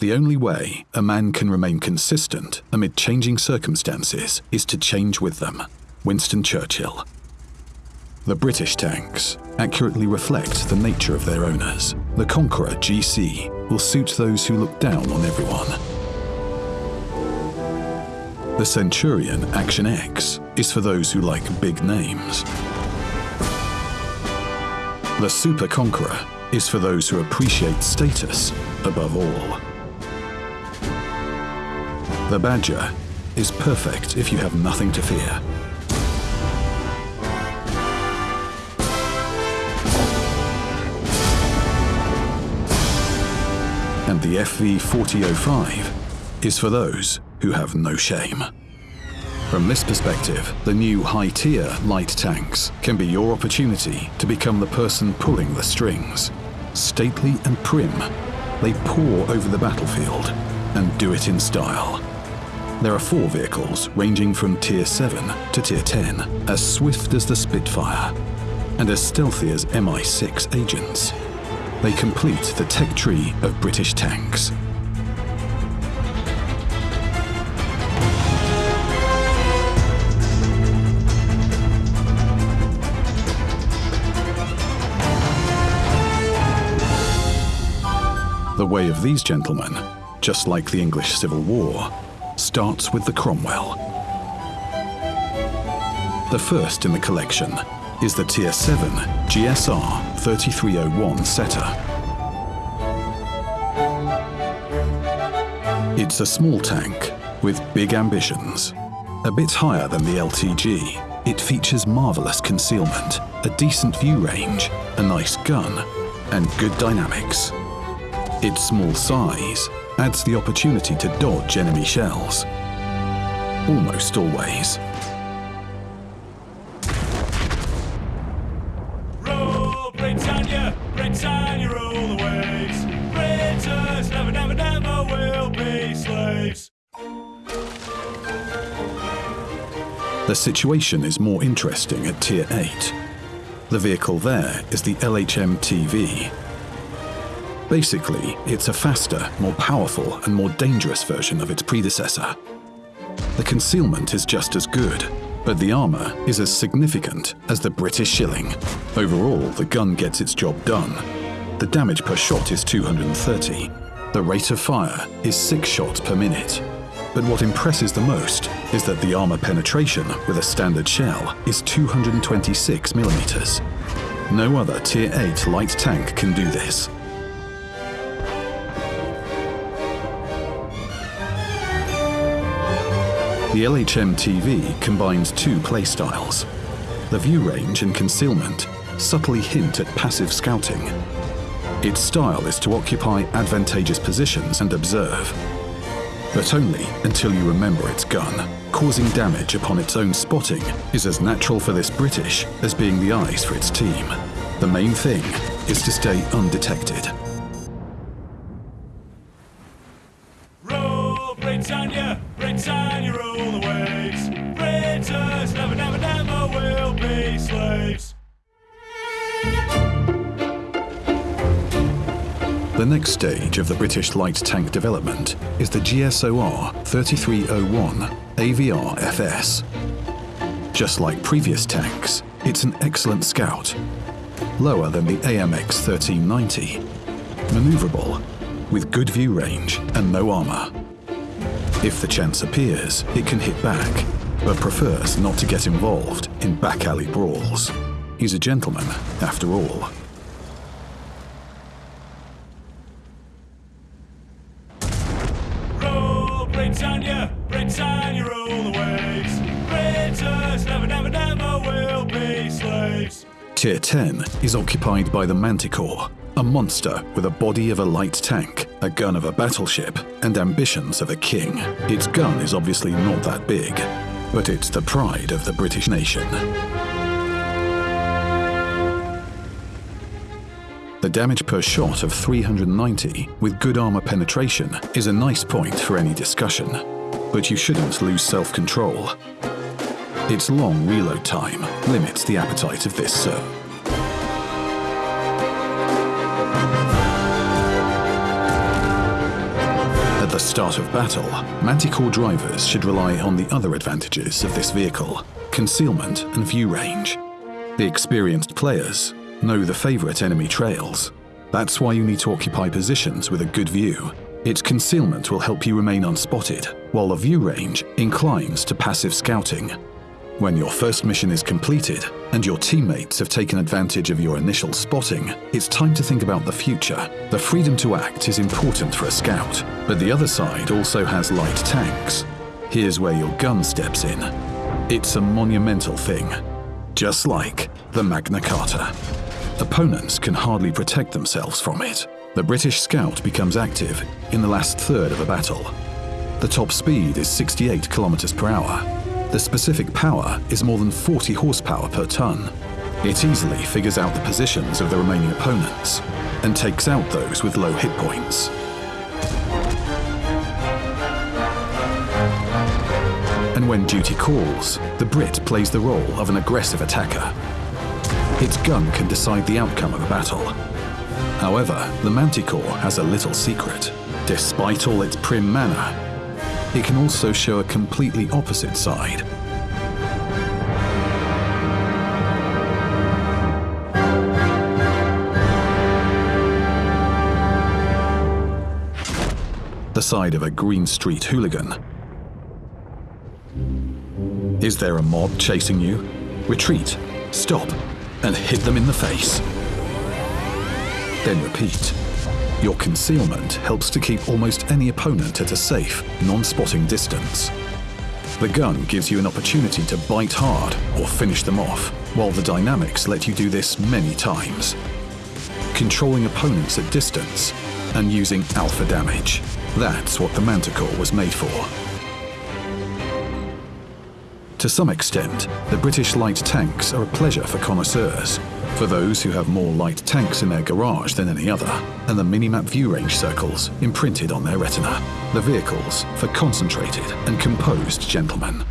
The only way a man can remain consistent amid changing circumstances is to change with them. Winston Churchill. The British tanks accurately reflect the nature of their owners. The Conqueror GC will suit those who look down on everyone. The Centurion Action X is for those who like big names. The Super Conqueror is for those who appreciate status above all. The Badger is perfect if you have nothing to fear. And the FV4005 is for those who have no shame. From this perspective, the new high-tier light tanks can be your opportunity to become the person pulling the strings. Stately and prim, they pour over the battlefield and do it in style. There are four vehicles ranging from Tier 7 to Tier 10, as swift as the Spitfire and as stealthy as MI6 agents. They complete the tech tree of British tanks. The way of these gentlemen, just like the English Civil War, starts with the Cromwell. The first in the collection is the Tier 7 GSR 3301 Setter. It's a small tank with big ambitions. A bit higher than the LTG, it features marvellous concealment, a decent view range, a nice gun, and good dynamics. Its small size adds the opportunity to dodge enemy shells. Almost always. Roll, Britannia, Britannia, rule the waves. Britons never, never, never will be slaves. The situation is more interesting at Tier 8. The vehicle there is the LHM TV. Basically, it's a faster, more powerful, and more dangerous version of its predecessor. The concealment is just as good, but the armour is as significant as the British shilling. Overall, the gun gets its job done. The damage per shot is 230. The rate of fire is 6 shots per minute. But what impresses the most is that the armour penetration with a standard shell is 226 millimeters. No other Tier 8 light tank can do this. The LHM TV combines two playstyles. The view range and concealment subtly hint at passive scouting. Its style is to occupy advantageous positions and observe, but only until you remember its gun. Causing damage upon its own spotting is as natural for this British as being the eyes for its team. The main thing is to stay undetected. The next stage of the British light tank development is the GSOR 3301 AVR FS. Just like previous tanks, it's an excellent scout, lower than the AMX 1390, maneuverable, with good view range and no armour. If the chance appears, it can hit back, but prefers not to get involved in back alley brawls. He's a gentleman, after all. Tier 10 is occupied by the Manticore, a monster with a body of a light tank, a gun of a battleship, and ambitions of a king. Its gun is obviously not that big, but it's the pride of the British nation. The damage per shot of 390 with good armor penetration is a nice point for any discussion, but you shouldn't lose self-control. Its long reload time limits the appetite of this sir. At the start of battle, Manticore drivers should rely on the other advantages of this vehicle concealment and view range. The experienced players know the favourite enemy trails. That's why you need to occupy positions with a good view. Its concealment will help you remain unspotted, while the view range inclines to passive scouting. When your first mission is completed and your teammates have taken advantage of your initial spotting, it's time to think about the future. The freedom to act is important for a scout, but the other side also has light tanks. Here's where your gun steps in. It's a monumental thing, just like the Magna Carta. Opponents can hardly protect themselves from it. The British Scout becomes active in the last third of a battle. The top speed is 68 kilometers per hour, the specific power is more than 40 horsepower per ton. It easily figures out the positions of the remaining opponents and takes out those with low hit points. And when duty calls, the Brit plays the role of an aggressive attacker. Its gun can decide the outcome of a battle. However, the Manticore has a little secret. Despite all its prim manner, it can also show a completely opposite side. The side of a Green Street hooligan. Is there a mob chasing you? Retreat, stop, and hit them in the face. Then repeat. Your concealment helps to keep almost any opponent at a safe, non-spotting distance. The gun gives you an opportunity to bite hard or finish them off, while the dynamics let you do this many times. Controlling opponents at distance and using alpha damage. That's what the Manticore was made for. To some extent, the British light tanks are a pleasure for connoisseurs, for those who have more light tanks in their garage than any other, and the minimap view range circles imprinted on their retina. The vehicles for concentrated and composed gentlemen.